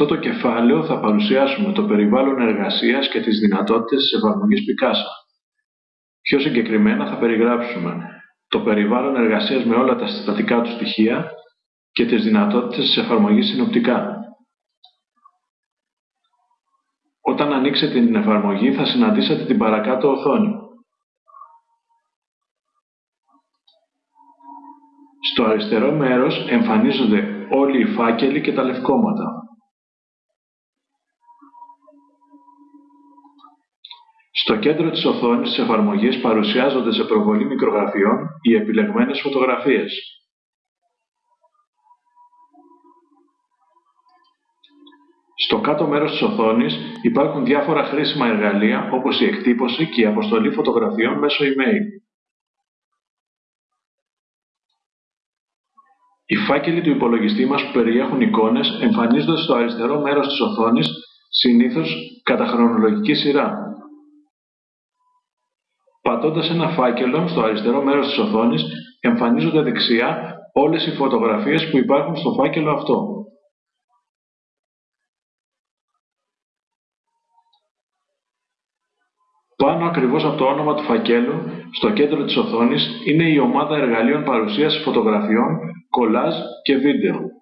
αυτό το κεφάλαιο θα παρουσιάσουμε το περιβάλλον εργασίας και τις δυνατότητες της εφαρμογής Picasa. Πιο συγκεκριμένα θα περιγράψουμε το περιβάλλον εργασίας με όλα τα συστατικά του στοιχεία και τις δυνατότητες της εφαρμογής συνοπτικά. Όταν ανοίξετε την εφαρμογή θα συναντήσετε την παρακάτω οθόνη. Στο αριστερό μέρος εμφανίζονται όλοι οι φάκελοι και τα λευκόματα. Στο κέντρο της οθόνης της εφαρμογής παρουσιάζονται σε προβολή μικρογραφιών οι επιλεγμένες φωτογραφίες. Στο κάτω μέρος της οθόνης υπάρχουν διάφορα χρήσιμα εργαλεία όπως η εκτύπωση και η αποστολή φωτογραφιών μέσω email. Οι φάκελοι του υπολογιστή μας που περιέχουν εικόνες εμφανίζονται στο αριστερό μέρος της οθόνης, συνήθως κατά χρονολογική σειρά. Πατώντας ένα φάκελο στο αριστερό μέρος της οθόνης, εμφανίζονται δεξιά όλες οι φωτογραφίες που υπάρχουν στο φάκελο αυτό. Πάνω ακριβώς από το όνομα του φακέλου, στο κέντρο της οθόνης, είναι η ομάδα εργαλείων παρουσίασης φωτογραφιών, κολάζ και βίντεο.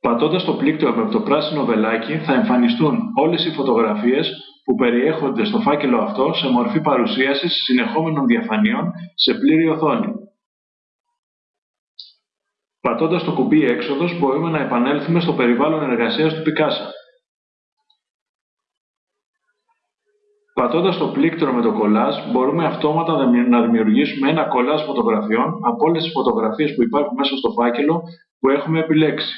Πατώντας το πλήκτρο με το πράσινο βελάκι θα εμφανιστούν όλες οι φωτογραφίες που περιέχονται στο φάκελο αυτό σε μορφή παρουσίασης συνεχόμενων διαφανείων σε πλήρη οθόνη. Πατώντας το κουμπί «Έξοδος» μπορούμε να επανέλθουμε στο περιβάλλον εργασίας του Picasa. Πατώντας το πλήκτρο με το κολάζ, μπορούμε αυτόματα να δημιουργήσουμε ένα κολάζ φωτογραφιών από όλες τις φωτογραφίες που υπάρχουν μέσα στο φάκελο που έχουμε επιλέξει.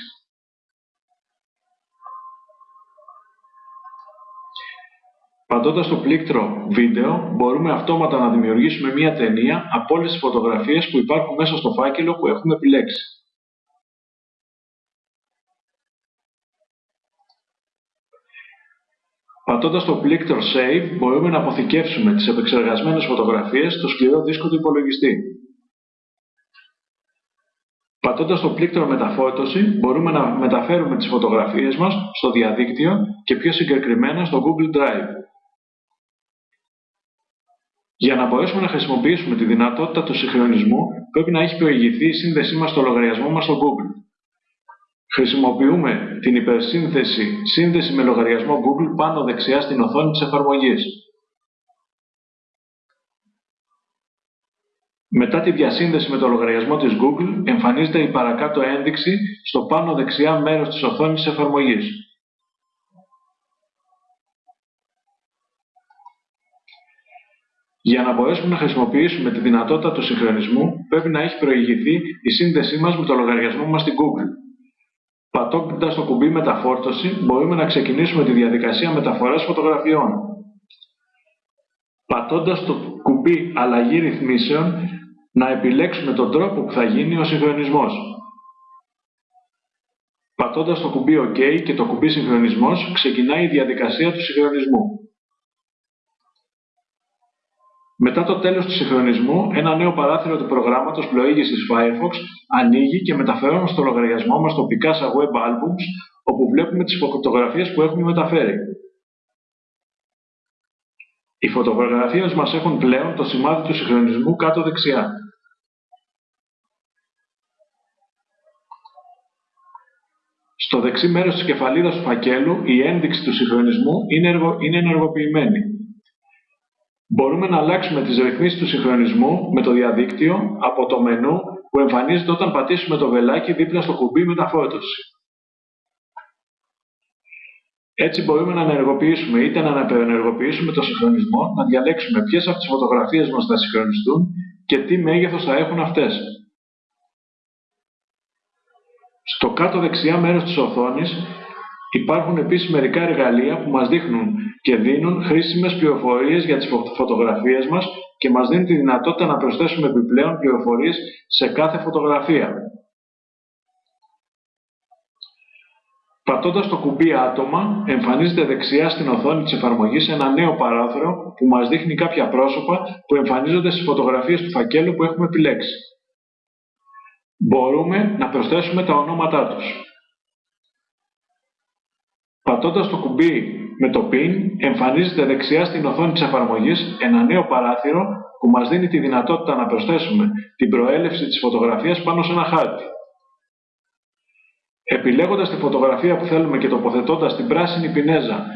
Πατώντας το πλήκτρο «Βίντεο» μπορούμε αυτόματα να δημιουργήσουμε μία ταινία από όλες τις φωτογραφίες που υπάρχουν μέσα στο φάκελο που έχουμε επιλέξει. Πατώντας το πλήκτρο Save μπορούμε να αποθηκεύσουμε τις επεξεργασμένες φωτογραφίες στο σκληρό δίσκο του υπολογιστή. Πατώντας το πλήκτρο Μεταφόρτωση μπορούμε να μεταφέρουμε τις φωτογραφίες μας στο διαδίκτυο και πιο συγκεκριμένα στο Google Drive. Για να μπορέσουμε να χρησιμοποιήσουμε τη δυνατότητα του συγχρονισμού πρέπει να έχει προηγηθεί η σύνδεσή μας στο λογαριασμό μας στο Google. Χρησιμοποιούμε την υπερσύνθεση «Σύνδεση με λογαριασμό Google» πάνω δεξιά στην οθόνη της εφαρμογής. Μετά τη διασύνδεση με το λογαριασμό της Google, εμφανίζεται η παρακάτω ένδειξη στο πάνω δεξιά μέρος της οθόνης της εφαρμογής. Για να μπορέσουμε να χρησιμοποιήσουμε τη δυνατότητα του συγχρονισμού, πρέπει να έχει προηγηθεί η σύνδεσή μας με το λογαριασμό μας στην Google. Πατώντας το κουμπί Μεταφόρτωση, μπορούμε να ξεκινήσουμε τη διαδικασία μεταφοράς φωτογραφιών. Πατώντας το κουμπί Αλλαγή ρυθμίσεων, να επιλέξουμε τον τρόπο που θα γίνει ο συγχρονισμός. Πατώντας το κουμπί OK και το κουμπί Συγχρονισμός, ξεκινάει η διαδικασία του συγχρονισμού. Μετά το τέλος του συγχρονισμού, ένα νέο παράθυρο του προγράμματος πλοήγησης Firefox ανοίγει και μεταφέρουμε στο λογαριασμό μας το Picasa Web Albums, όπου βλέπουμε τις φωτογραφίες που έχουμε μεταφέρει. Οι φωτογραφίες μας έχουν πλέον το σημάδι του συγχρονισμού κάτω δεξιά. Στο δεξί μέρος της κεφαλίδας του φακέλου, η ένδειξη του συγχρονισμού είναι ενεργοποιημένη. Μπορούμε να αλλάξουμε τις ρυθμίσεις του συγχρονισμού με το διαδίκτυο από το μενού που εμφανίζεται όταν πατήσουμε το βελάκι δίπλα στο κουμπί μεταφόρτωση. Έτσι μπορούμε να ενεργοποιήσουμε είτε να αναπενεργοποιήσουμε το συγχρονισμό, να διαλέξουμε ποιες από τις φωτογραφίες μας θα συγχρονιστούν και τι μέγεθος θα έχουν αυτές. Στο κάτω δεξιά μέρος της οθόνης υπάρχουν επίσης μερικά εργαλεία που μας δείχνουν και δίνουν χρήσιμες πληροφορίες για τις φωτογραφίες μας και μας δίνουν τη δυνατότητα να προσθέσουμε επιπλέον πληροφορίες σε κάθε φωτογραφία. Πατώντας το κουμπί άτομα, εμφανίζεται δεξιά στην οθόνη της εφαρμογής ένα νέο παράθυρο που μας δείχνει κάποια πρόσωπα που εμφανίζονται στις φωτογραφίες του φακέλου που έχουμε επιλέξει. μπορούμε να προσθέσουμε τα ονόματά τους. Πατώντας το κουμπί με το PIN, εμφανίζεται δεξιά στην οθόνη της εφαρμογής ένα νέο παράθυρο που μας δίνει τη δυνατότητα να προσθέσουμε την προέλευση της φωτογραφίας πάνω σε ένα χάρτη. Επιλέγοντας τη φωτογραφία που θέλουμε και τοποθετώντας την πράσινη πινέζα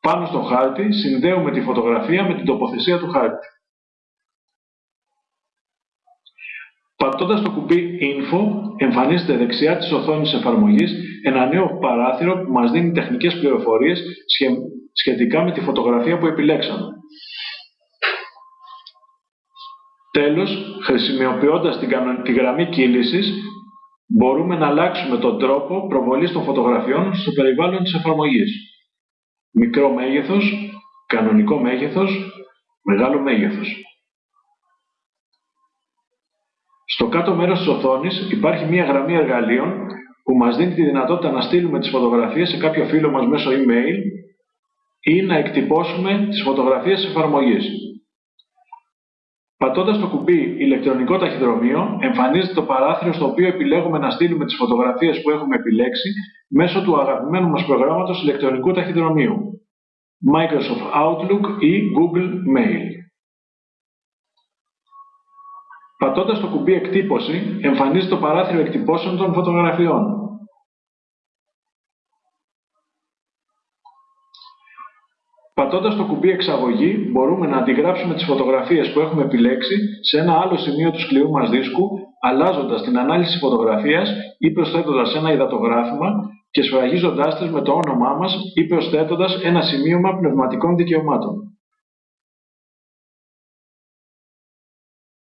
πάνω στο χάρτη, συνδέουμε τη φωτογραφία με την τοποθεσία του χάρτη. Πατώντας το κουμπί Info, εμφανίζεται δεξιά της οθόνης εφαρμογής ένα νέο παράθυρο που μας δίνει τεχνικές πληροφορίες σχετικά με τη φωτογραφία που επιλέξαμε. Τέλος, χρησιμοποιώντας τη γραμμή κύλησης, μπορούμε να αλλάξουμε τον τρόπο προβολής των φωτογραφιών στο περιβάλλον της εφαρμογής. Μικρό μέγεθος, κανονικό μέγεθος, μεγάλο μέγεθος. Στο κάτω μέρος της οθόνης υπάρχει μια γραμμή εργαλείων που μας δίνει τη δυνατότητα να στείλουμε τις φωτογραφίες σε κάποιο φίλο μας μέσω email ή να εκτυπώσουμε τις φωτογραφίες της εφαρμογής. Πατώντας το κουμπί ηλεκτρονικό ταχυδρομείο, εμφανίζεται το παράθυρο στο οποίο επιλέγουμε να στείλουμε τις φωτογραφίες που έχουμε επιλέξει μέσω του αγαπημένου μας προγράμματος ηλεκτρονικού ταχυδρομείου, Microsoft Outlook ή Google Mail. Πατώντας το κουμπί εκτύπωση, εμφανίζεται το παράθυρο εκτυπώσεων των φωτογραφιών. Πατώντας το κουμπί εξαγωγή, μπορούμε να αντιγράψουμε τις φωτογραφίες που έχουμε επιλέξει σε ένα άλλο σημείο του σκληρού μας δίσκου, αλλάζοντας την ανάλυση φωτογραφίας ή προσθέτοντας ένα υδατογράφημα και σφραγίζοντάς τις με το όνομά μας ή προσθέτοντας ένα σημείωμα πνευματικών δικαιωμάτων.